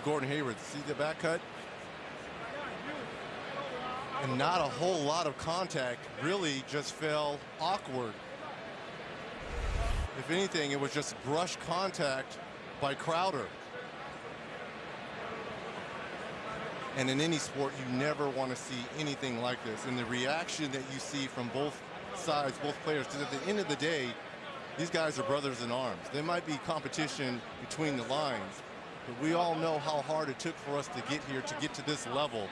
to Gordon Hayward. See the back cut? And not a whole lot of contact. Really just fell awkward. If anything, it was just brush contact by Crowder. And in any sport, you never want to see anything like this. And the reaction that you see from both sides, both players, because at the end of the day, these guys are brothers in arms. There might be competition between the lines, but we all know how hard it took for us to get here, to get to this level.